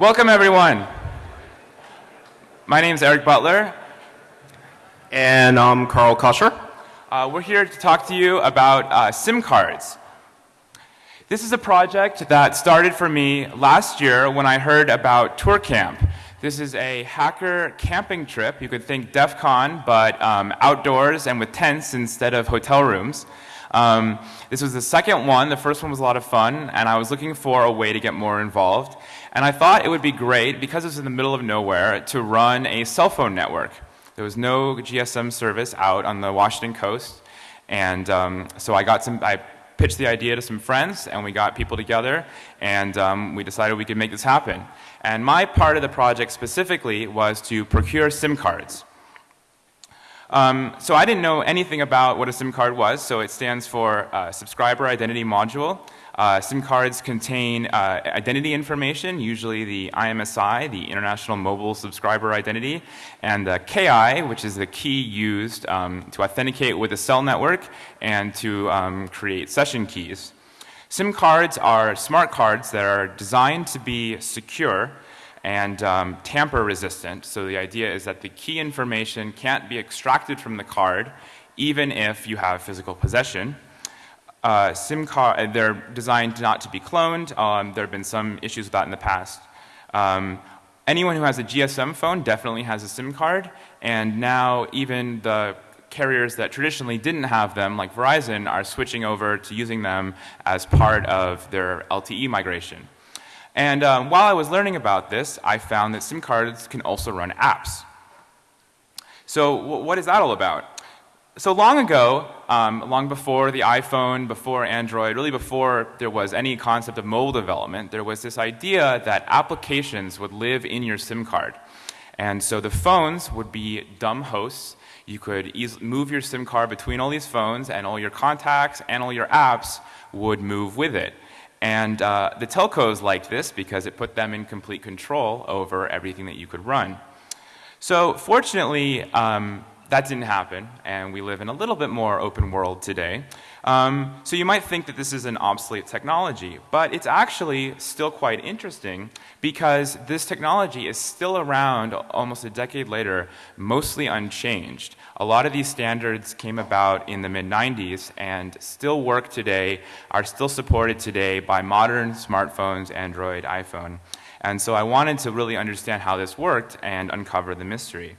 Welcome, everyone. My name is Eric Butler. And I'm Karl Koscher. Uh, we're here to talk to you about uh, SIM cards. This is a project that started for me last year when I heard about ToorCamp. This is a hacker camping trip. You could think DEF CON, but um, outdoors and with tents instead of hotel rooms. Um, this was the second one. The first one was a lot of fun, and I was looking for a way to get more involved. And I thought it would be great, because it's in the middle of nowhere, to run a cell phone network. There was no GSM service out on the Washington coast, and um, so I got some. I pitched the idea to some friends, and we got people together, and um, we decided we could make this happen. And my part of the project specifically was to procure SIM cards. Um, so I didn't know anything about what a SIM card was, so it stands for uh, Subscriber Identity Module. Uh, SIM cards contain uh, identity information, usually the IMSI, the International Mobile Subscriber Identity, and the KI, which is the key used um, to authenticate with a cell network and to um, create session keys. SIM cards are smart cards that are designed to be secure and um, tamper resistant. So the idea is that the key information can't be extracted from the card even if you have physical possession. Uh, SIM card, uh, they're designed not to be cloned. Um, there have been some issues with that in the past. Um, anyone who has a GSM phone definitely has a SIM card, and now even the carriers that traditionally didn't have them, like Verizon, are switching over to using them as part of their LTE migration. And um, while I was learning about this, I found that SIM cards can also run apps. So what is that all about? So long ago, um, long before the iPhone, before Android, really before there was any concept of mobile development, there was this idea that applications would live in your SIM card. And so the phones would be dumb hosts. You could move your SIM card between all these phones and all your contacts and all your apps would move with it. And uh, the telcos liked this because it put them in complete control over everything that you could run. So fortunately, um, that didn't happen, and we live in a little bit more open world today. Um, so you might think that this is an obsolete technology, but it's actually still quite interesting because this technology is still around almost a decade later, mostly unchanged. A lot of these standards came about in the mid-90s and still work today, are still supported today by modern smartphones, Android, iPhone. And so I wanted to really understand how this worked and uncover the mystery.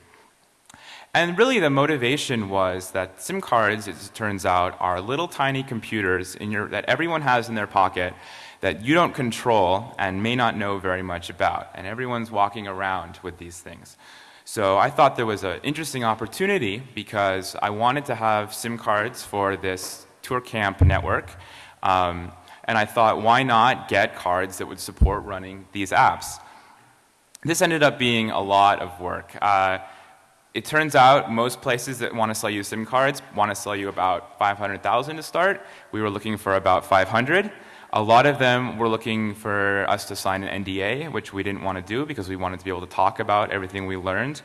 And really the motivation was that SIM cards, as it turns out, are little tiny computers your, that everyone has in their pocket that you don't control and may not know very much about. And everyone's walking around with these things. So I thought there was an interesting opportunity because I wanted to have SIM cards for this ToorCamp network. Um, and I thought, why not get cards that would support running these apps? This ended up being a lot of work. Uh, it turns out most places that want to sell you SIM cards want to sell you about 500,000 to start. We were looking for about 500. A lot of them were looking for us to sign an NDA, which we didn't want to do because we wanted to be able to talk about everything we learned.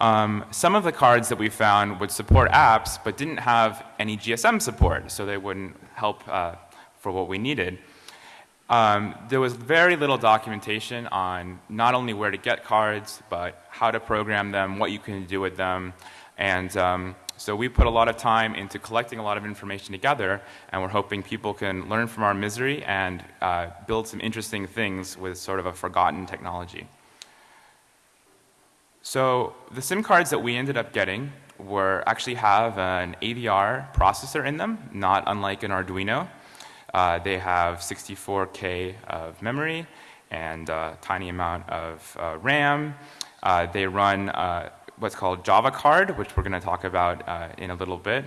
Um, some of the cards that we found would support apps but didn't have any GSM support, so they wouldn't help uh, for what we needed. Um, there was very little documentation on not only where to get cards, but how to program them, what you can do with them. And um, so we put a lot of time into collecting a lot of information together, and we're hoping people can learn from our misery and uh, build some interesting things with sort of a forgotten technology. So the SIM cards that we ended up getting were actually have an AVR processor in them, not unlike an Arduino. Uh, they have 64K of memory and a tiny amount of uh, RAM. Uh, they run uh, what's called Java card, which we're going to talk about uh, in a little bit.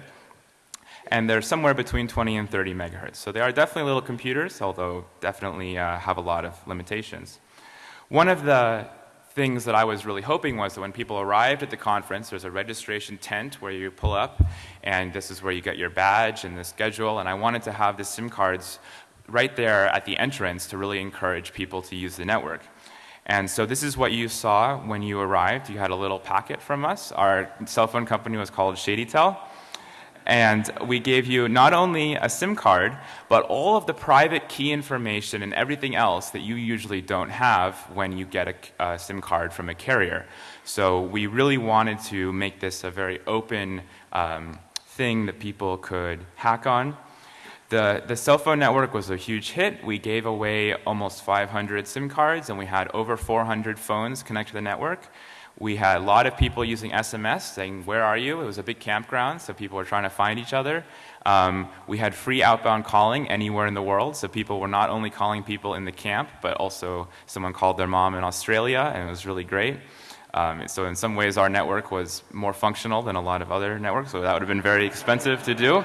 And they're somewhere between 20 and 30 megahertz. So they are definitely little computers, although definitely uh, have a lot of limitations. One of the things that I was really hoping was that when people arrived at the conference, there's a registration tent where you pull up, and this is where you get your badge and the schedule, and I wanted to have the SIM cards right there at the entrance to really encourage people to use the network. And so this is what you saw when you arrived. You had a little packet from us. Our cell phone company was called ShadyTel. And we gave you not only a SIM card, but all of the private key information and everything else that you usually don't have when you get a, a SIM card from a carrier. So we really wanted to make this a very open um, thing that people could hack on. The, the cell phone network was a huge hit. We gave away almost 500 SIM cards and we had over 400 phones connect to the network. We had a lot of people using SMS saying, where are you? It was a big campground, so people were trying to find each other. Um, we had free outbound calling anywhere in the world, so people were not only calling people in the camp, but also someone called their mom in Australia, and it was really great. Um, so in some ways, our network was more functional than a lot of other networks, so that would have been very expensive to do.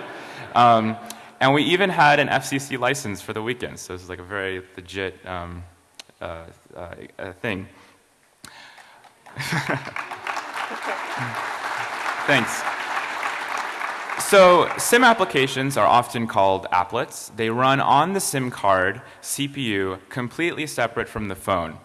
Um, and we even had an FCC license for the weekend, so this is like a very legit um, uh, uh, thing. Thanks. So SIM applications are often called applets. They run on the SIM card CPU completely separate from the phone.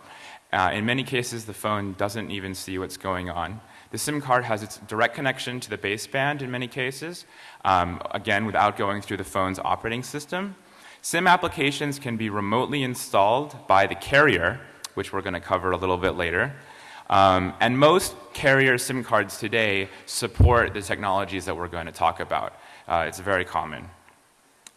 Uh, in many cases, the phone doesn't even see what's going on. The SIM card has its direct connection to the baseband in many cases, um, again, without going through the phone's operating system. SIM applications can be remotely installed by the carrier, which we're going to cover a little bit later. Um, and most carrier SIM cards today support the technologies that we're going to talk about. Uh, it's very common.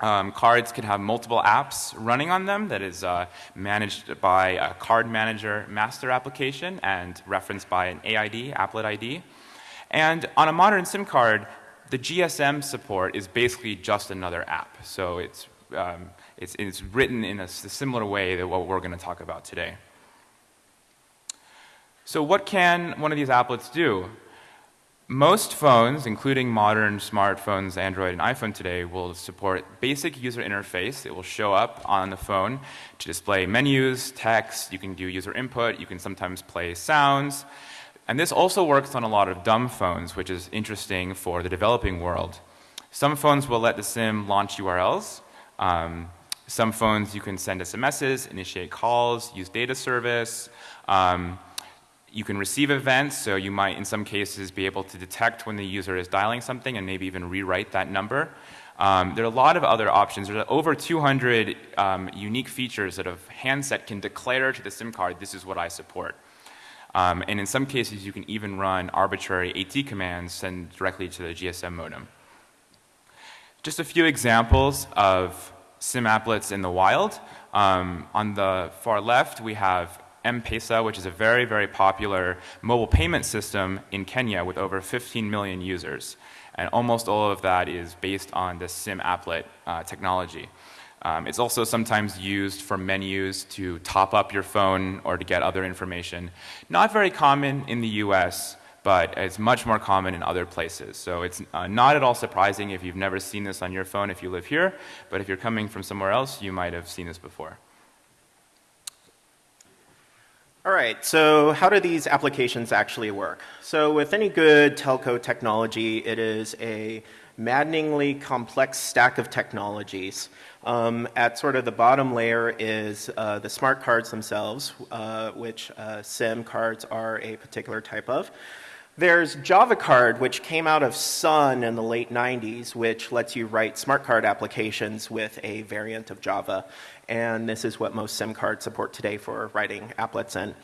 Um, cards can have multiple apps running on them that is uh, managed by a card manager master application and referenced by an AID, applet ID. And on a modern SIM card, the GSM support is basically just another app. So it's, um, it's, it's written in a, a similar way that what we're going to talk about today. So what can one of these applets do? Most phones, including modern smartphones, Android and iPhone today, will support basic user interface. It will show up on the phone to display menus, text, you can do user input, you can sometimes play sounds. And this also works on a lot of dumb phones, which is interesting for the developing world. Some phones will let the SIM launch URLs. Um, some phones you can send SMSs, initiate calls, use data service. Um, you can receive events, so you might in some cases be able to detect when the user is dialing something and maybe even rewrite that number. Um, there are a lot of other options. There are over 200 um, unique features that a handset can declare to the SIM card, this is what I support. Um, and in some cases, you can even run arbitrary AT commands sent directly to the GSM modem. Just a few examples of SIM applets in the wild. Um, on the far left, we have M-Pesa, which is a very, very popular mobile payment system in Kenya with over 15 million users. And almost all of that is based on the SIM applet uh, technology. Um, it's also sometimes used for menus to top up your phone or to get other information. Not very common in the US, but it's much more common in other places. So it's uh, not at all surprising if you've never seen this on your phone if you live here, but if you're coming from somewhere else, you might have seen this before. All right, so how do these applications actually work? So with any good telco technology, it is a maddeningly complex stack of technologies. Um, at sort of the bottom layer is uh, the smart cards themselves, uh, which uh, SIM cards are a particular type of. There's Java Card, which came out of Sun in the late 90s, which lets you write smart card applications with a variant of Java. And this is what most SIM cards support today for writing applets in.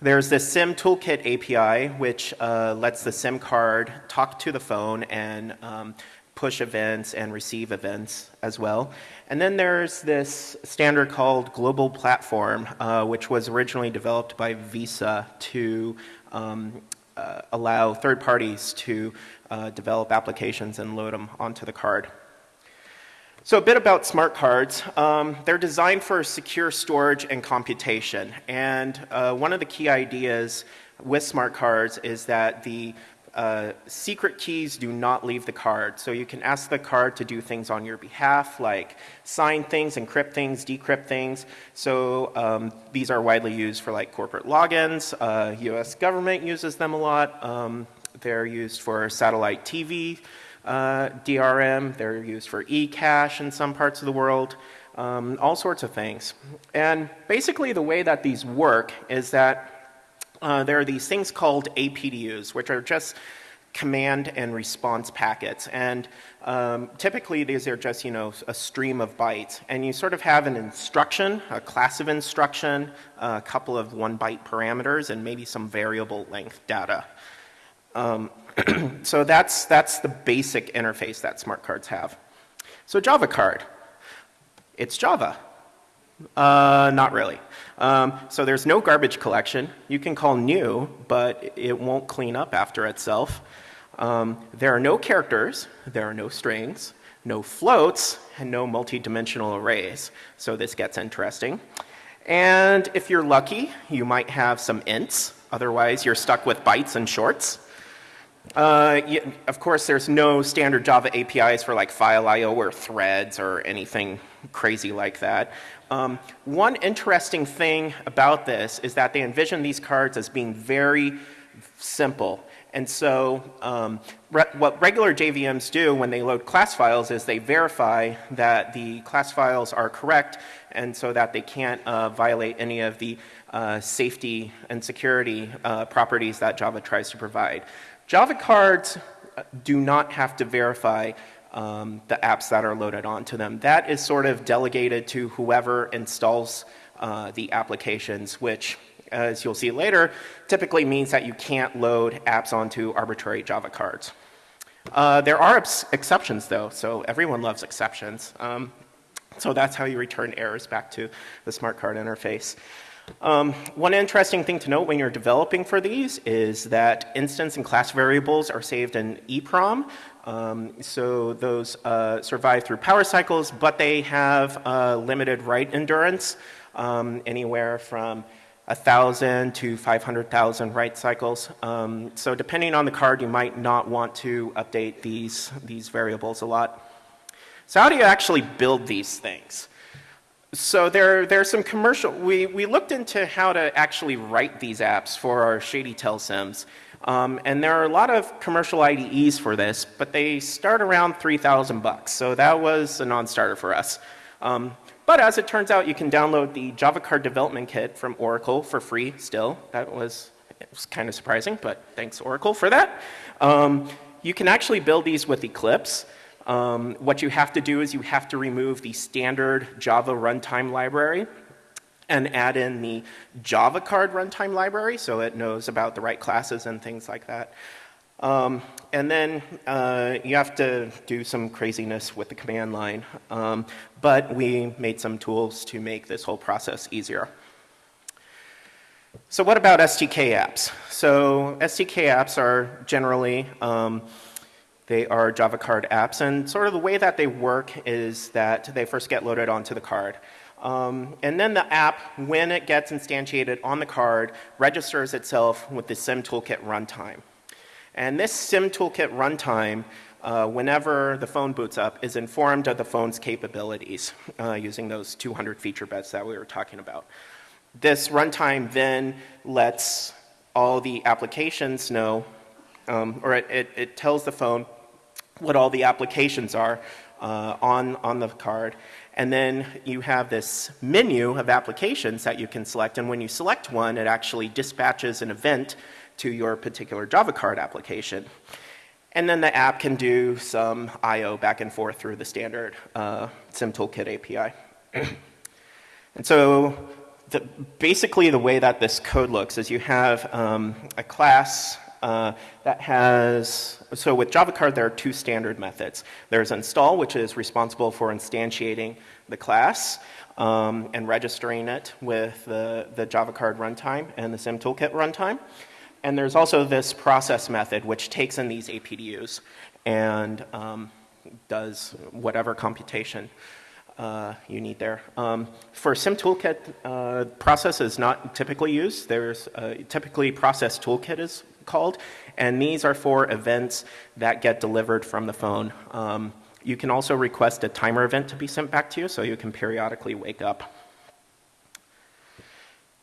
There's the SIM Toolkit API, which uh, lets the SIM card talk to the phone and um, push events and receive events as well. And then there's this standard called Global Platform, uh, which was originally developed by Visa to um, uh, allow third parties to uh, develop applications and load them onto the card. So a bit about smart cards. Um, they're designed for secure storage and computation. And uh, one of the key ideas with smart cards is that the uh, secret keys do not leave the card. So you can ask the card to do things on your behalf, like sign things, encrypt things, decrypt things. So um, these are widely used for like corporate logins. Uh, U.S. government uses them a lot. Um, they're used for satellite TV uh, DRM. They're used for eCash in some parts of the world. Um, all sorts of things. And basically the way that these work is that uh, there are these things called APDUs, which are just command and response packets. And um, typically, these are just, you know, a stream of bytes. And you sort of have an instruction, a class of instruction, a couple of one byte parameters, and maybe some variable length data. Um, so that's, that's the basic interface that smart cards have. So Java card, it's Java. Uh, not really. Um, so there's no garbage collection. You can call new, but it won't clean up after itself. Um, there are no characters, there are no strings, no floats, and no multi-dimensional arrays. So this gets interesting. And if you're lucky, you might have some ints. Otherwise, you're stuck with bytes and shorts. Uh, of course, there's no standard Java APIs for like file I/O or threads or anything crazy like that. Um, one interesting thing about this is that they envision these cards as being very simple. And so um, re what regular JVMs do when they load class files is they verify that the class files are correct and so that they can't uh, violate any of the uh, safety and security uh, properties that Java tries to provide. Java cards do not have to verify um, the apps that are loaded onto them. That is sort of delegated to whoever installs uh, the applications, which as you'll see later, typically means that you can't load apps onto arbitrary Java cards. Uh, there are exceptions though, so everyone loves exceptions. Um, so that's how you return errors back to the smart card interface. Um, one interesting thing to note when you're developing for these is that instance and class variables are saved in EEPROM. Um, so those uh, survive through power cycles, but they have uh, limited write endurance, um, anywhere from 1,000 to 500,000 write cycles. Um, so depending on the card, you might not want to update these, these variables a lot. So how do you actually build these things? So there, there are some commercial, we, we looked into how to actually write these apps for our ShadyTel sims. Um, and there are a lot of commercial IDEs for this, but they start around 3,000 bucks. So that was a non-starter for us. Um, but as it turns out, you can download the Java Card Development Kit from Oracle for free still. That was, it was kind of surprising, but thanks Oracle for that. Um, you can actually build these with Eclipse. Um, what you have to do is you have to remove the standard Java runtime library and add in the Java card runtime library so it knows about the right classes and things like that. Um, and then uh, you have to do some craziness with the command line. Um, but we made some tools to make this whole process easier. So what about STK apps? So STK apps are generally, um, they are Java card apps. And sort of the way that they work is that they first get loaded onto the card. Um, and then the app, when it gets instantiated on the card, registers itself with the SIM Toolkit runtime. And this SIM Toolkit runtime, uh, whenever the phone boots up, is informed of the phone's capabilities uh, using those 200 feature beds that we were talking about. This runtime then lets all the applications know, um, or it, it, it, tells the phone what all the applications are uh, on, on the card. And then you have this menu of applications that you can select. And when you select one, it actually dispatches an event to your particular Java card application. And then the app can do some I.O. back and forth through the standard uh, SimToolkit API. and so the, basically the way that this code looks is you have um, a class uh, that has, so with Java card there are two standard methods. There's install, which is responsible for instantiating the class um, and registering it with the, the Java card runtime and the Sim Toolkit runtime. And there's also this process method which takes in these APDUs and um, does whatever computation uh, you need there. Um, for SimToolkit, uh, process is not typically used. There's uh, typically process toolkit is called, and these are for events that get delivered from the phone. Um, you can also request a timer event to be sent back to you, so you can periodically wake up.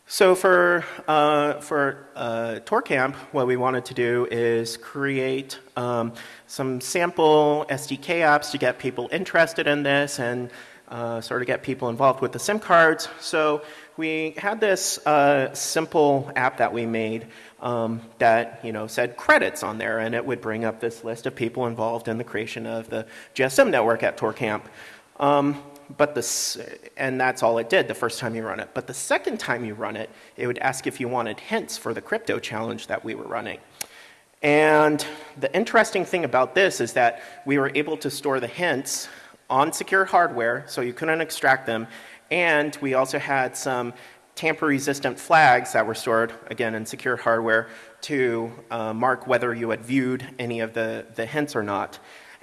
So for, uh, for uh, ToorCamp, what we wanted to do is create um, some sample STK apps to get people interested in this and uh, sort of get people involved with the SIM cards. So we had this uh, simple app that we made um, that you know said credits on there, and it would bring up this list of people involved in the creation of the GSM network at ToorCamp. Um, but the, and that's all it did the first time you run it. But the second time you run it, it would ask if you wanted hints for the crypto challenge that we were running. And the interesting thing about this is that we were able to store the hints on secure hardware, so you couldn't extract them, and we also had some tamper-resistant flags that were stored, again, in secure hardware to uh, mark whether you had viewed any of the, the hints or not.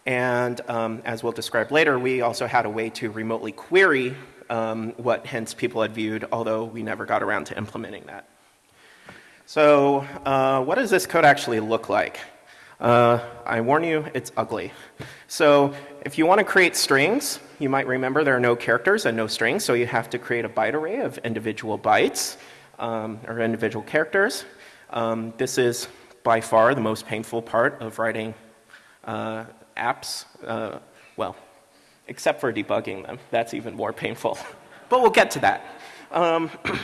And um, as we'll describe later, we also had a way to remotely query um, what hints people had viewed, although we never got around to implementing that. So uh, what does this code actually look like? Uh, I warn you, it's ugly. So if you want to create strings, you might remember there are no characters and no strings, so you have to create a byte array of individual bytes um, or individual characters. Um, this is by far the most painful part of writing uh, apps, uh, well, except for debugging them. That's even more painful. but we'll get to that. Um,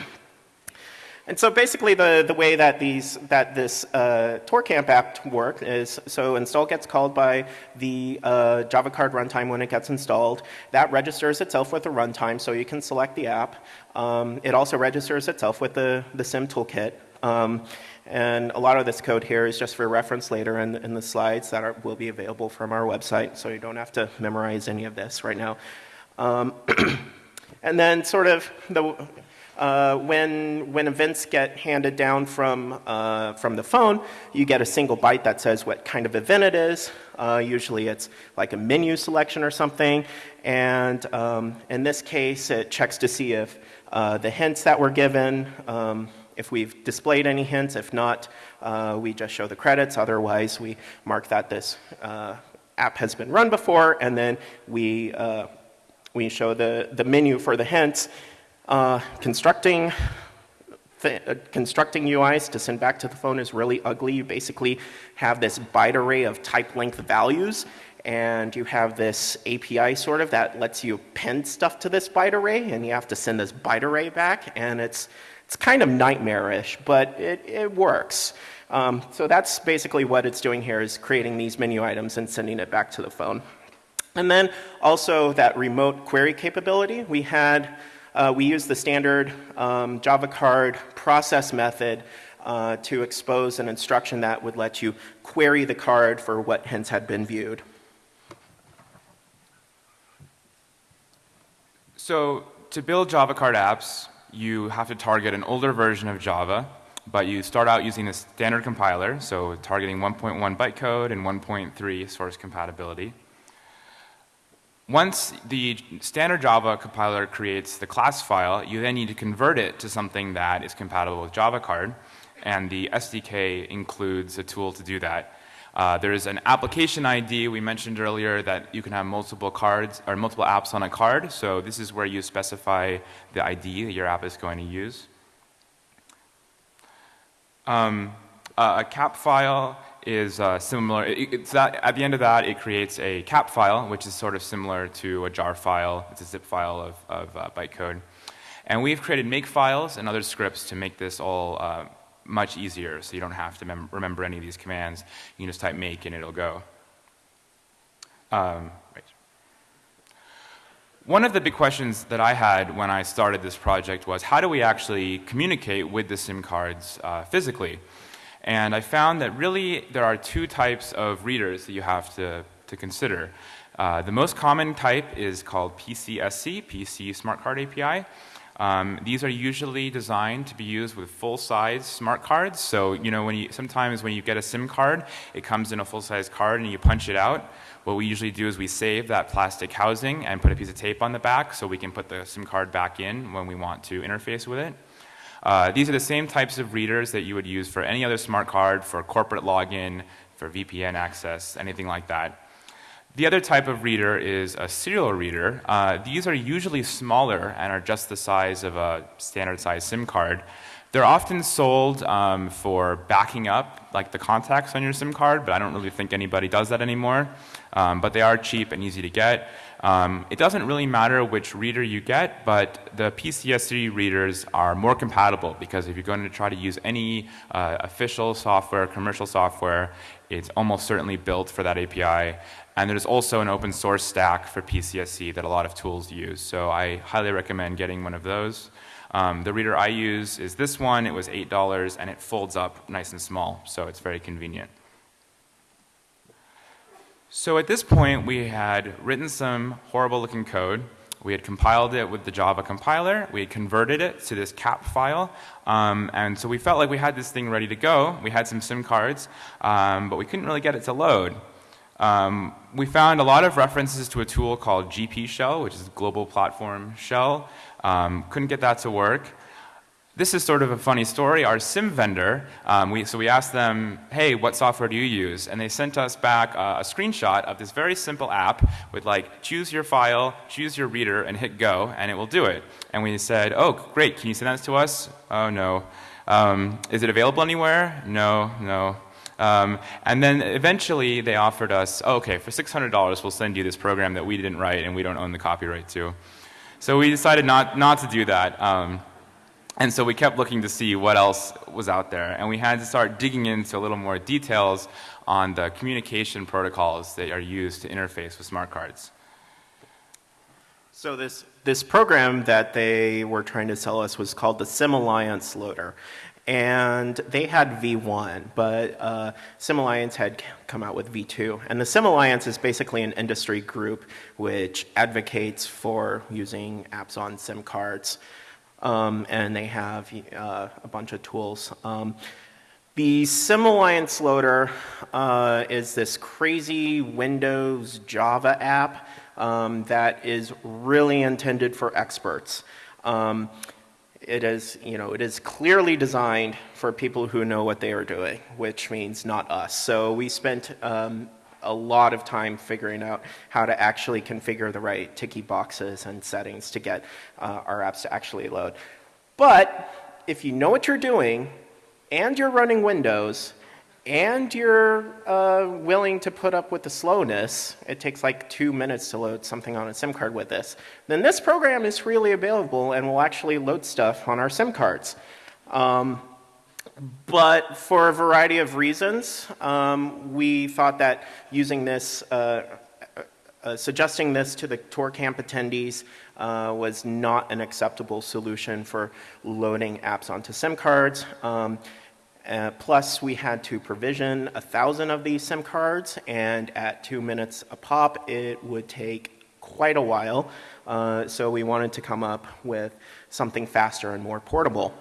and so basically the, the way that, these, that this uh, ToorCamp app works is, so install gets called by the uh, Java card runtime when it gets installed. That registers itself with the runtime so you can select the app. Um, it also registers itself with the, the SIM toolkit. Um, and a lot of this code here is just for reference later in, in the slides that are, will be available from our website, so you don't have to memorize any of this right now. Um, and then sort of the, uh, when, when events get handed down from, uh, from the phone, you get a single byte that says what kind of event it is. Uh, usually it's like a menu selection or something. And um, in this case, it checks to see if uh, the hints that were given um, if we've displayed any hints. If not, uh, we just show the credits. Otherwise, we mark that this uh, app has been run before, and then we, we show the, the menu for the hints. Uh, constructing, uh, constructing UIs to send back to the phone is really ugly. You basically have this byte array of type length values, and you have this API sort of that lets you append stuff to this byte array, and you have to send this byte array back, and it's it's kind of nightmarish, but it, it works. Um, so that's basically what it's doing here is creating these menu items and sending it back to the phone. And then also that remote query capability. We had, uh, we use the standard um, Java card process method uh, to expose an instruction that would let you query the card for what hints had been viewed. So to build Java card apps, you have to target an older version of Java, but you start out using a standard compiler, so targeting 1.1 bytecode and 1.3 source compatibility. Once the standard Java compiler creates the class file, you then need to convert it to something that is compatible with Java card, and the SDK includes a tool to do that. Uh, there's an application ID we mentioned earlier that you can have multiple cards or multiple apps on a card. So this is where you specify the ID that your app is going to use. Um, uh, a cap file is uh, similar. It, that, at the end of that, it creates a cap file, which is sort of similar to a jar file. It's a zip file of, of uh, bytecode. And we've created make files and other scripts to make this all uh, much easier, so you don't have to remember any of these commands. You can just type make and it'll go. Um, right. One of the big questions that I had when I started this project was how do we actually communicate with the SIM cards uh, physically? And I found that really there are two types of readers that you have to, to consider. Uh, the most common type is called PCSC, PC Smart Card API. Um, these are usually designed to be used with full-size smart cards. So, you know, when you, sometimes when you get a SIM card, it comes in a full-size card and you punch it out. What we usually do is we save that plastic housing and put a piece of tape on the back so we can put the SIM card back in when we want to interface with it. Uh, these are the same types of readers that you would use for any other smart card, for corporate login, for VPN access, anything like that. The other type of reader is a serial reader. Uh, these are usually smaller and are just the size of a standard size SIM card. They're often sold um, for backing up like the contacts on your SIM card, but I don't really think anybody does that anymore. Um, but they are cheap and easy to get. Um, it doesn't really matter which reader you get, but the PCSC readers are more compatible because if you're going to try to use any uh, official software, commercial software, it's almost certainly built for that API. And there's also an open source stack for PCSC that a lot of tools use. So I highly recommend getting one of those. Um, the reader I use is this one. It was $8 and it folds up nice and small, so it's very convenient. So at this point, we had written some horrible looking code. We had compiled it with the Java compiler. We had converted it to this cap file. Um, and so we felt like we had this thing ready to go. We had some SIM cards, um, but we couldn't really get it to load. Um, we found a lot of references to a tool called GP Shell, which is Global Platform Shell. Um, couldn't get that to work. This is sort of a funny story. Our SIM vendor, um, we, so we asked them, hey, what software do you use? And they sent us back uh, a screenshot of this very simple app with like, choose your file, choose your reader, and hit go, and it will do it. And we said, oh, great, can you send that to us? Oh, no. Um, is it available anywhere? No, no. Um, and then eventually they offered us, oh, okay, for $600 we'll send you this program that we didn't write and we don't own the copyright to. So we decided not, not to do that. Um, and so we kept looking to see what else was out there. And we had to start digging into a little more details on the communication protocols that are used to interface with smart cards. So this, this program that they were trying to sell us was called the Sim Alliance Loader and they had V1, but uh, Sim Alliance had come out with V2. And the Sim Alliance is basically an industry group which advocates for using apps on SIM cards. Um, and they have uh, a bunch of tools. Um, the Sim Alliance Loader uh, is this crazy Windows Java app um, that is really intended for experts. Um, it is, you know, it is clearly designed for people who know what they are doing, which means not us. So we spent um, a lot of time figuring out how to actually configure the right ticky boxes and settings to get uh, our apps to actually load. But if you know what you're doing and you're running Windows, and you're uh, willing to put up with the slowness, it takes like two minutes to load something on a SIM card with this, then this program is freely available and will actually load stuff on our SIM cards. Um, but for a variety of reasons, um, we thought that using this, uh, uh, suggesting this to the ToorCamp attendees uh, was not an acceptable solution for loading apps onto SIM cards. Um, uh, plus, we had to provision a thousand of these SIM cards, and at two minutes a pop, it would take quite a while. Uh, so we wanted to come up with something faster and more portable.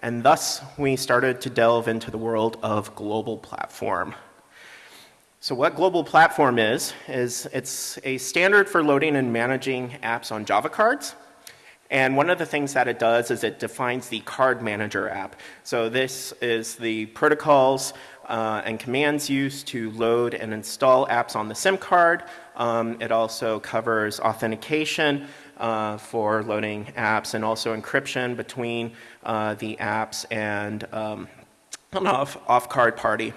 And thus, we started to delve into the world of global platform. So what global platform is, is it's a standard for loading and managing apps on Java cards. And one of the things that it does is it defines the card manager app. So this is the protocols uh, and commands used to load and install apps on the SIM card. Um, it also covers authentication uh, for loading apps and also encryption between uh, the apps and um, an off, off card party.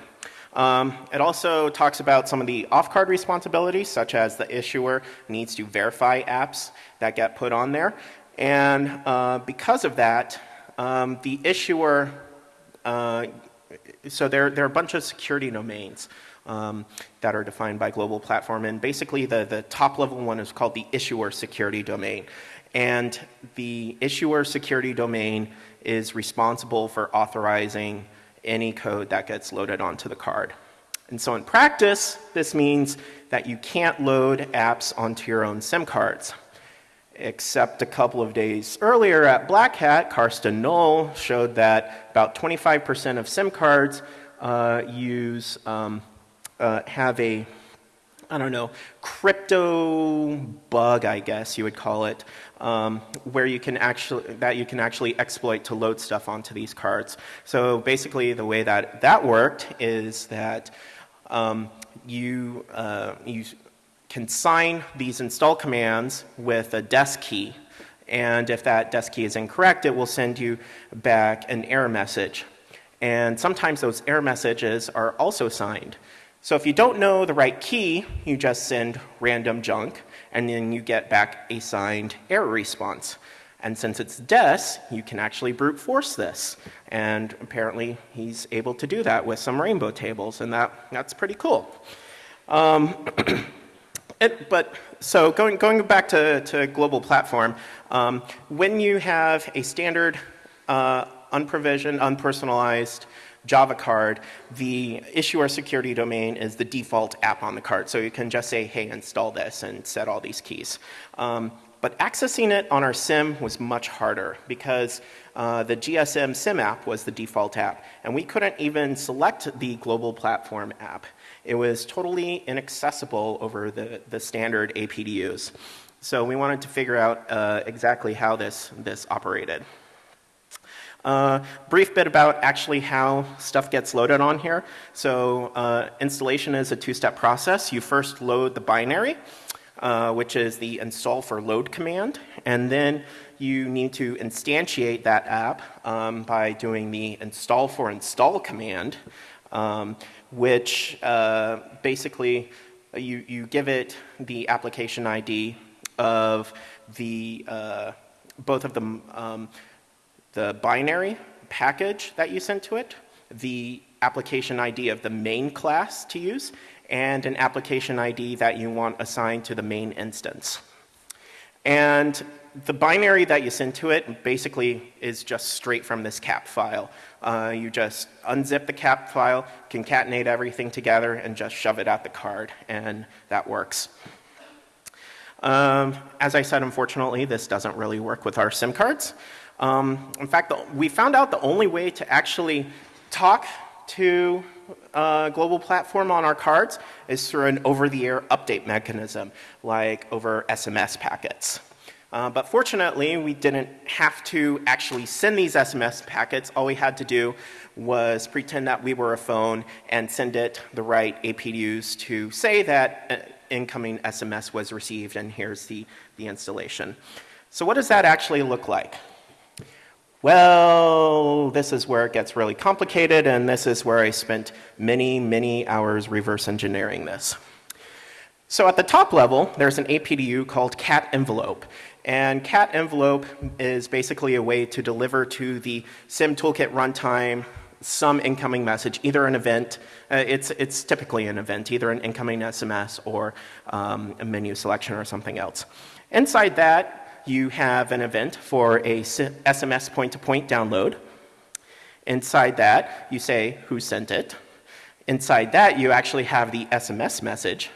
Um, it also talks about some of the off-card responsibilities, such as the issuer needs to verify apps that get put on there. And uh, because of that, um, the issuer, uh, so there, there are a bunch of security domains um, that are defined by global platform. And basically the, the top level one is called the issuer security domain. And the issuer security domain is responsible for authorizing any code that gets loaded onto the card. And so in practice, this means that you can't load apps onto your own SIM cards except a couple of days earlier at Black Hat, Karsten Nohl showed that about 25% of SIM cards uh, use, um, uh, have a, I don't know, crypto bug, I guess you would call it, um, where you can actually, that you can actually exploit to load stuff onto these cards. So basically the way that that worked is that um, you, uh, you can sign these install commands with a DES key. And if that DES key is incorrect, it will send you back an error message. And sometimes those error messages are also signed. So if you don't know the right key, you just send random junk, and then you get back a signed error response. And since it's DES, you can actually brute force this. And apparently, he's able to do that with some rainbow tables, and that, that's pretty cool. Um, it, but so going, going back to, to global platform, um, when you have a standard uh, unprovisioned, unpersonalized Java card, the issuer security domain is the default app on the card. So you can just say, hey, install this and set all these keys. Um, but accessing it on our SIM was much harder because uh, the GSM SIM app was the default app, and we couldn't even select the global platform app. It was totally inaccessible over the, the standard APDUs. So we wanted to figure out uh, exactly how this, this operated. Uh, brief bit about actually how stuff gets loaded on here. So uh, installation is a two-step process. You first load the binary, uh, which is the install for load command, and then you need to instantiate that app um, by doing the install for install command, um, which uh, basically you, you give it the application ID of the uh, both of the um, the binary package that you sent to it, the application ID of the main class to use, and an application ID that you want assigned to the main instance. And the binary that you send to it basically is just straight from this cap file. Uh, you just unzip the cap file, concatenate everything together, and just shove it at the card, and that works. Um, as I said, unfortunately, this doesn't really work with our SIM cards. Um, in fact, the, we found out the only way to actually talk to a uh, global platform on our cards is through an over-the-air update mechanism, like over SMS packets. Uh, but fortunately, we didn't have to actually send these SMS packets. All we had to do was pretend that we were a phone and send it the right APDUs to say that uh, incoming SMS was received and here's the, the installation. So what does that actually look like? Well, this is where it gets really complicated, and this is where I spent many, many hours reverse engineering this. So at the top level, there's an APDU called cat envelope. And cat envelope is basically a way to deliver to the SIM toolkit runtime some incoming message, either an event, uh, it's, it's typically an event, either an incoming SMS or um, a menu selection or something else. Inside that, you have an event for a SMS point-to-point download. Inside that, you say who sent it. Inside that, you actually have the SMS message.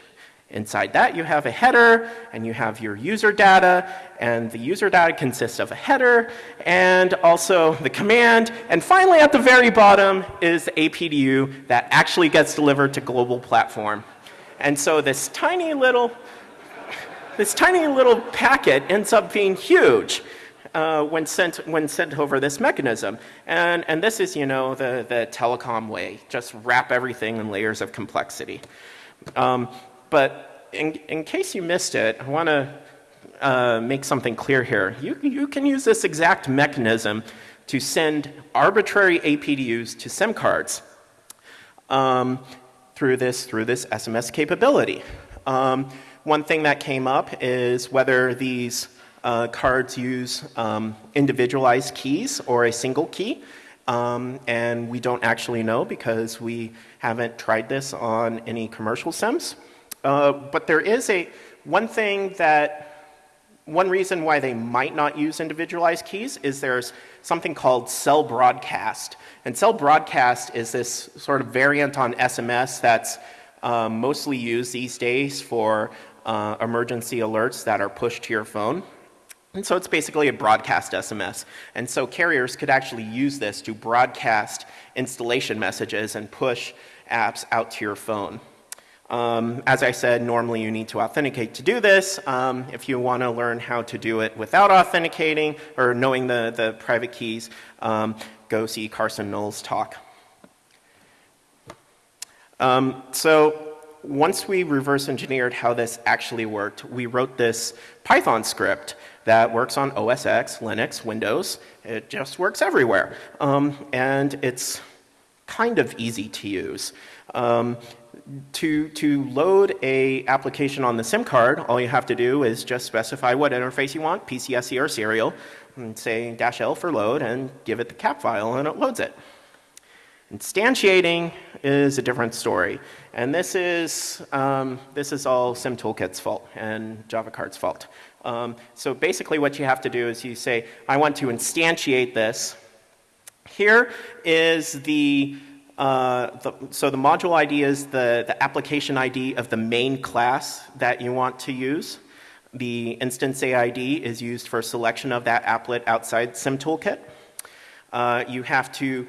Inside that, you have a header, and you have your user data, and the user data consists of a header, and also the command, and finally at the very bottom is the APDU that actually gets delivered to global platform. And so this tiny little this tiny little packet ends up being huge uh, when, sent, when sent over this mechanism. And, and this is, you know, the, the telecom way. Just wrap everything in layers of complexity. Um, but in, in case you missed it, I want to uh, make something clear here. You, you can use this exact mechanism to send arbitrary APDUs to SIM cards um, through, this, through this SMS capability. Um, one thing that came up is whether these uh, cards use um, individualized keys or a single key. Um, and we don't actually know because we haven't tried this on any commercial SIMs. Uh, but there is a one thing that one reason why they might not use individualized keys is there's something called cell broadcast. And cell broadcast is this sort of variant on SMS that's um, mostly used these days for uh, emergency alerts that are pushed to your phone. And so it's basically a broadcast SMS. And so carriers could actually use this to broadcast installation messages and push apps out to your phone. Um, as I said, normally you need to authenticate to do this. Um, if you want to learn how to do it without authenticating or knowing the, the private keys, um, go see Karsten Nohl's talk. Um, so once we reverse engineered how this actually worked, we wrote this Python script that works on OS X, Linux, Windows. It just works everywhere. Um, and it's kind of easy to use. Um, to, to load a application on the SIM card, all you have to do is just specify what interface you want, PCSC or serial, and say dash L for load and give it the cap file and it loads it. Instantiating is a different story. And this is, um, this is all SimToolkit's fault and JavaCard's fault. Um, so basically what you have to do is you say, I want to instantiate this. Here is the, uh, the, so the module ID is the, the application ID of the main class that you want to use. The instance AID is used for selection of that applet outside SimToolkit. Uh, you have to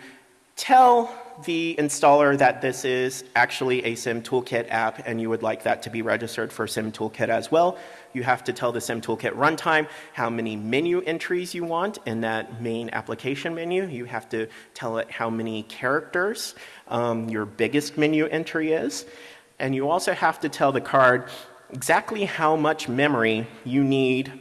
tell the installer that this is actually a Sim Toolkit app and you would like that to be registered for Sim Toolkit as well. You have to tell the Sim Toolkit runtime how many menu entries you want in that main application menu. You have to tell it how many characters um, your biggest menu entry is. And you also have to tell the card exactly how much memory you need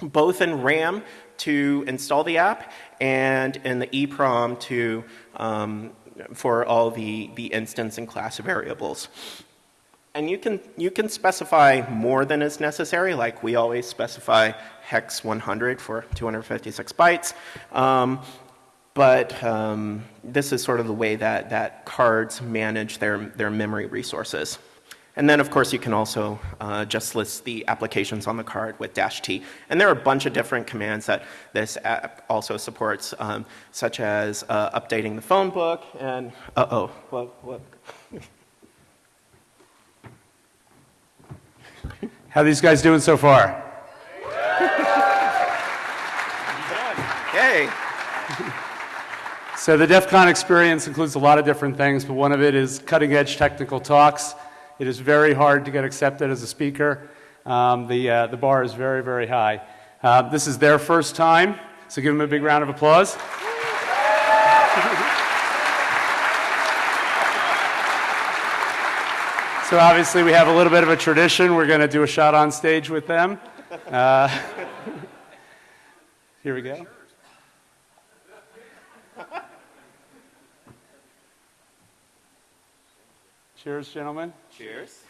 both in RAM to install the app and in the EEPROM to, um, for all the, the instance and class variables. And you can, you can specify more than is necessary, like we always specify hex 100 for 256 bytes. Um, but um, this is sort of the way that, that cards manage their, their memory resources. And then, of course, you can also uh, just list the applications on the card with dash T. And there are a bunch of different commands that this app also supports, um, such as uh, updating the phone book and, uh-oh, what, what? How these guys doing so far? Yay! So the DEF CON experience includes a lot of different things, but one of it is cutting edge technical talks. It is very hard to get accepted as a speaker. Um, the, uh, the bar is very, very high. Uh, this is their first time, so give them a big round of applause. so obviously we have a little bit of a tradition. We're going to do a shot on stage with them. Uh, here we go. Cheers, gentlemen. Cheers.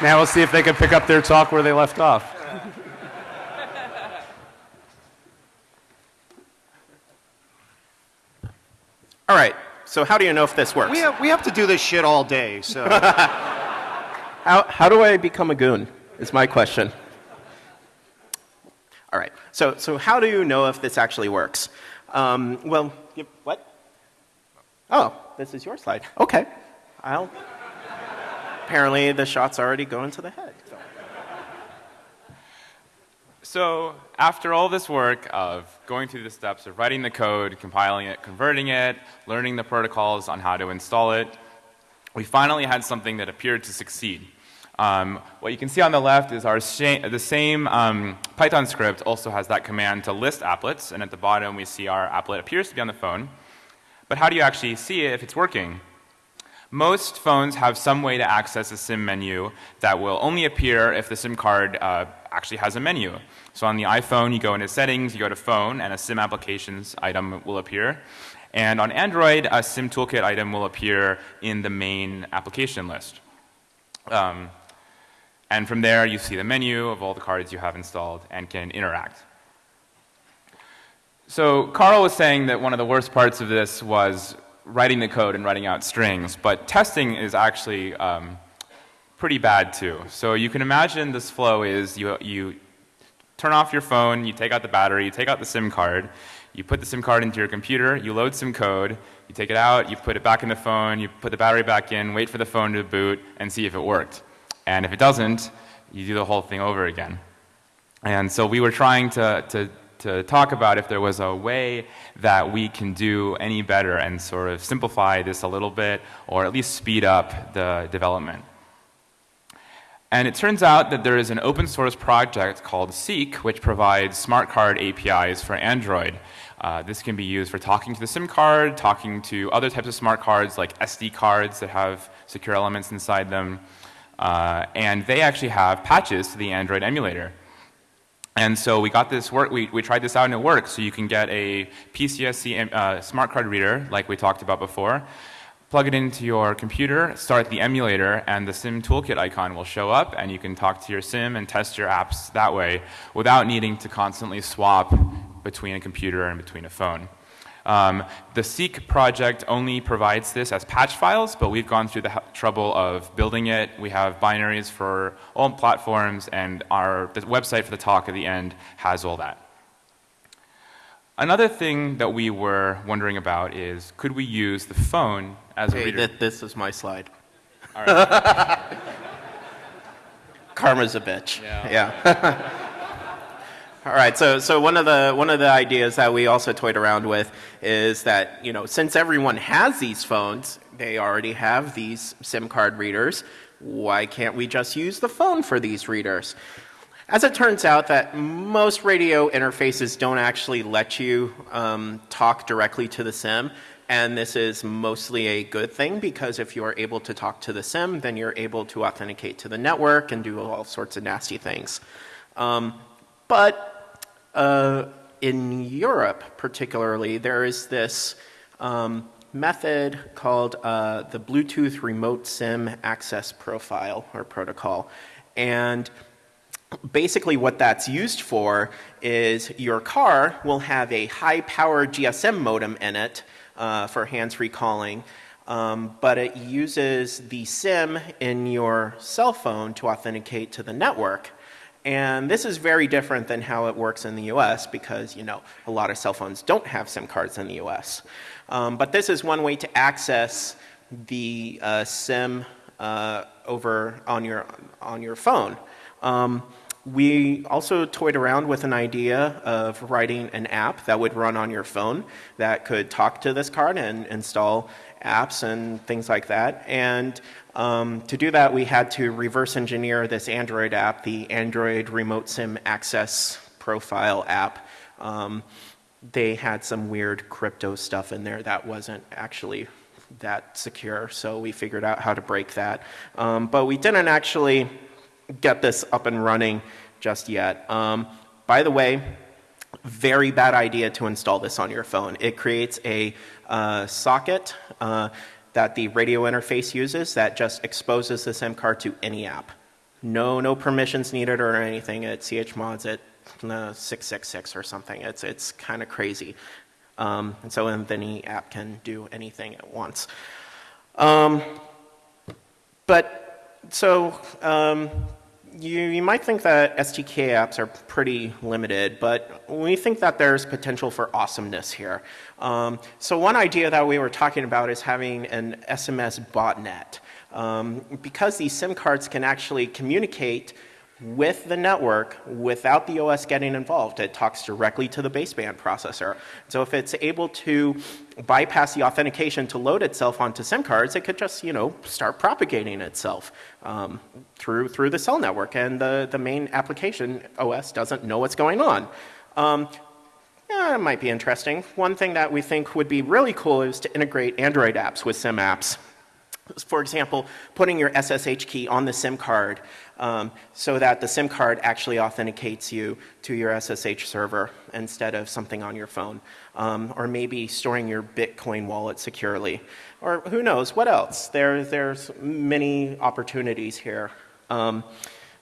Now we'll see if they can pick up their talk where they left off. All right, so how do you know if this works? We have, we have to do this shit all day, so. How, how do I become a goon? Is my question. So, so how do you know if this actually works? Um, well, you, what? Oh, this is your slide. Okay. I'll. Apparently, the shot's already going to the head. So. So after all this work of going through the steps of writing the code, compiling it, converting it, learning the protocols on how to install it, we finally had something that appeared to succeed. Um, what you can see on the left is our the same um, Python script also has that command to list applets, and at the bottom we see our applet appears to be on the phone. But how do you actually see it if it's working? Most phones have some way to access a SIM menu that will only appear if the SIM card uh, actually has a menu. So on the iPhone, you go into settings, you go to phone, and a SIM applications item will appear. And on Android, a SIM toolkit item will appear in the main application list. Um, and from there, you see the menu of all the cards you have installed and can interact. So Carl was saying that one of the worst parts of this was writing the code and writing out strings, but testing is actually um, pretty bad too. So you can imagine this flow is you, you turn off your phone, you take out the battery, you take out the SIM card, you put the SIM card into your computer, you load some code, you take it out, you put it back in the phone, you put the battery back in, wait for the phone to boot, and see if it worked. And if it doesn't, you do the whole thing over again. And so we were trying to, to to talk about if there was a way that we can do any better and sort of simplify this a little bit or at least speed up the development. And it turns out that there is an open source project called Seek, which provides smart card APIs for Android. Uh, this can be used for talking to the SIM card, talking to other types of smart cards like SD cards that have secure elements inside them. Uh, and they actually have patches to the Android emulator. And so we got this work, we, we tried this out and it works. So you can get a PCSC uh, smart card reader, like we talked about before, plug it into your computer, start the emulator, and the SIM toolkit icon will show up, and you can talk to your SIM and test your apps that way without needing to constantly swap between a computer and between a phone. Um, the Seek project only provides this as patch files, but we've gone through the trouble of building it. We have binaries for all platforms, and our the website for the talk at the end has all that. Another thing that we were wondering about is could we use the phone as a Hey, reader? th- this is my slide. All right. Karma's a bitch. Yeah. All right. So, so one of the one of the ideas that we also toyed around with is that you know since everyone has these phones, they already have these SIM card readers. Why can't we just use the phone for these readers? As it turns out, that most radio interfaces don't actually let you um, talk directly to the SIM, and this is mostly a good thing because if you are able to talk to the SIM, then you're able to authenticate to the network and do all sorts of nasty things. Um, but uh, in Europe, particularly, there is this um, method called uh, the Bluetooth Remote SIM Access Profile or Protocol, and basically what that's used for is your car will have a high power GSM modem in it uh, for hands-free calling, um, but it uses the SIM in your cell phone to authenticate to the network. And this is very different than how it works in the US because, you know, a lot of cell phones don't have SIM cards in the US. Um, but this is one way to access the uh, SIM uh, over on your, on your phone. Um, we also toyed around with an idea of writing an app that would run on your phone that could talk to this card and install apps and things like that. And um, to do that, we had to reverse engineer this Android app, the Android Remote SIM Access Profile app. Um, they had some weird crypto stuff in there that wasn't actually that secure, so we figured out how to break that. Um, but we didn't actually get this up and running just yet. Um, by the way, very bad idea to install this on your phone. It creates a uh, socket uh, that the radio interface uses that just exposes the SIM card to any app. No, no permissions needed or anything. It chmods it uh, 666 or something. It's, it's kind of crazy. Um, and so any app can do anything it wants. Um, but so um, you, you might think that SDK apps are pretty limited, but we think that there's potential for awesomeness here. Um, so one idea that we were talking about is having an SMS botnet. Um, because these SIM cards can actually communicate with the network without the OS getting involved. It talks directly to the baseband processor. So if it's able to bypass the authentication to load itself onto SIM cards, it could just, you know, start propagating itself um, through, through the cell network. And the, the main application OS doesn't know what's going on. Um, yeah, it might be interesting. One thing that we think would be really cool is to integrate Android apps with SIM apps. For example, putting your SSH key on the SIM card um, so that the SIM card actually authenticates you to your SSH server instead of something on your phone. Um, or maybe storing your Bitcoin wallet securely. Or who knows, what else? There, there's many opportunities here. Um,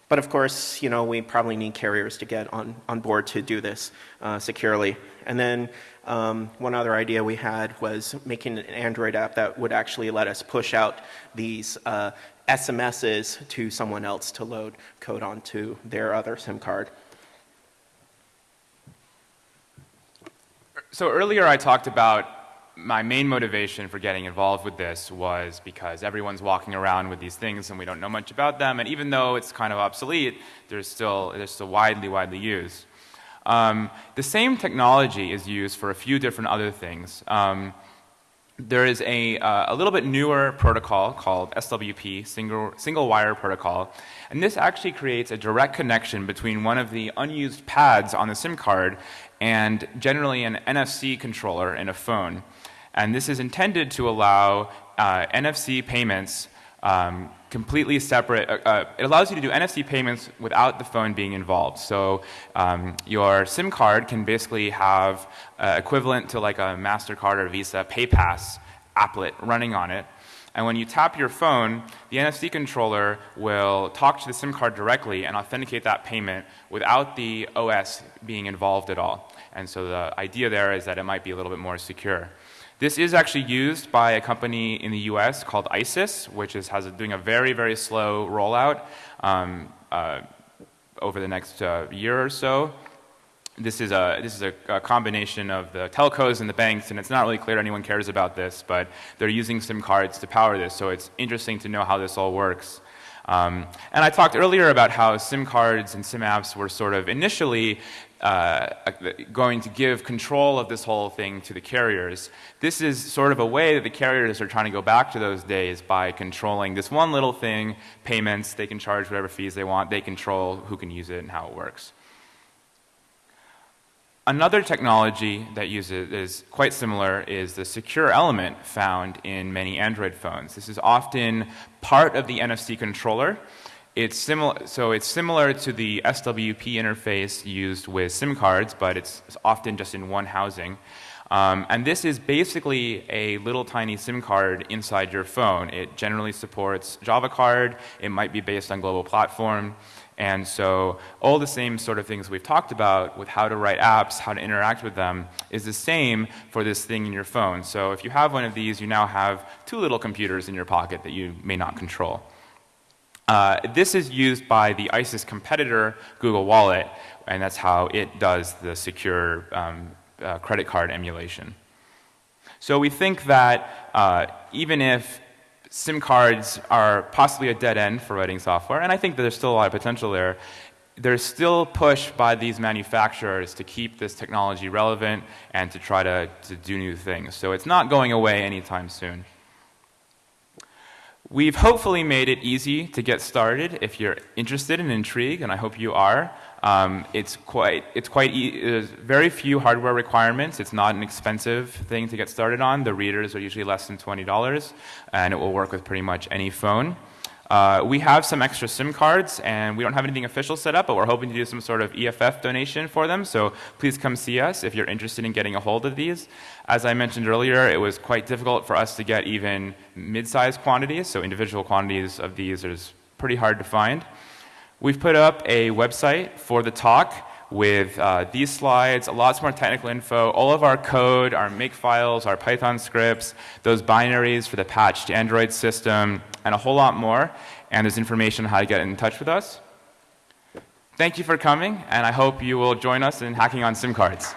but of course, you know, we probably need carriers to get on, on board to do this uh, securely. And then um, one other idea we had was making an Android app that would actually let us push out these uh, SMSs to someone else to load code onto their other SIM card. So earlier I talked about my main motivation for getting involved with this was because everyone's walking around with these things and we don't know much about them. And even though it's kind of obsolete, there's still, they're still widely, widely used. Um, the same technology is used for a few different other things. Um, there is a, uh, a little bit newer protocol called SWP, single, single wire protocol, and this actually creates a direct connection between one of the unused pads on the SIM card and generally an NFC controller in a phone. And this is intended to allow uh, NFC payments um, completely separate. Uh, uh, it allows you to do NFC payments without the phone being involved. So um, your SIM card can basically have uh, equivalent to like a MasterCard or Visa PayPass applet running on it. And when you tap your phone, the NFC controller will talk to the SIM card directly and authenticate that payment without the OS being involved at all. And so the idea there is that it might be a little bit more secure. This is actually used by a company in the US called ISIS, which is has a, doing a very, very slow rollout um, uh, over the next uh, year or so. This is, a, this is a, a, combination of the telcos and the banks, and it's not really clear anyone cares about this, but they're using SIM cards to power this, so it's interesting to know how this all works. Um, and I talked earlier about how SIM cards and SIM apps were sort of initially uh, going to give control of this whole thing to the carriers. This is sort of a way that the carriers are trying to go back to those days by controlling this one little thing, payments, they can charge whatever fees they want, they control who can use it and how it works. Another technology that uses is quite similar is the secure element found in many Android phones. This is often part of the NFC controller. It's similar, so it's similar to the SWP interface used with SIM cards, but it's often just in one housing. Um, and this is basically a little tiny SIM card inside your phone. It generally supports Java card. It might be based on global platform. And so all the same sort of things we've talked about with how to write apps, how to interact with them, is the same for this thing in your phone. So if you have one of these, you now have two little computers in your pocket that you may not control. Uh, this is used by the ISIS competitor, Google Wallet, and that's how it does the secure um, uh, credit card emulation. So we think that uh, even if SIM cards are possibly a dead end for writing software, and I think that there's still a lot of potential there, there's still push by these manufacturers to keep this technology relevant and to try to, to do new things. So it's not going away anytime soon. We've hopefully made it easy to get started if you're interested and intrigued, and I hope you are. Um, it's quite, it's quite there's very few hardware requirements. It's not an expensive thing to get started on. The readers are usually less than $20, and it will work with pretty much any phone. Uh, we have some extra SIM cards, and we don't have anything official set up, but we're hoping to do some sort of EFF donation for them. So please come see us if you're interested in getting a hold of these. As I mentioned earlier, it was quite difficult for us to get even mid-sized quantities, so individual quantities of these is pretty hard to find. We've put up a website for the talk with uh, these slides, a lots more technical info, all of our code, our make files, our Python scripts, those binaries for the patched Android system, and a whole lot more. And there's information on how to get in touch with us. Thank you for coming, and I hope you will join us in hacking on SIM cards.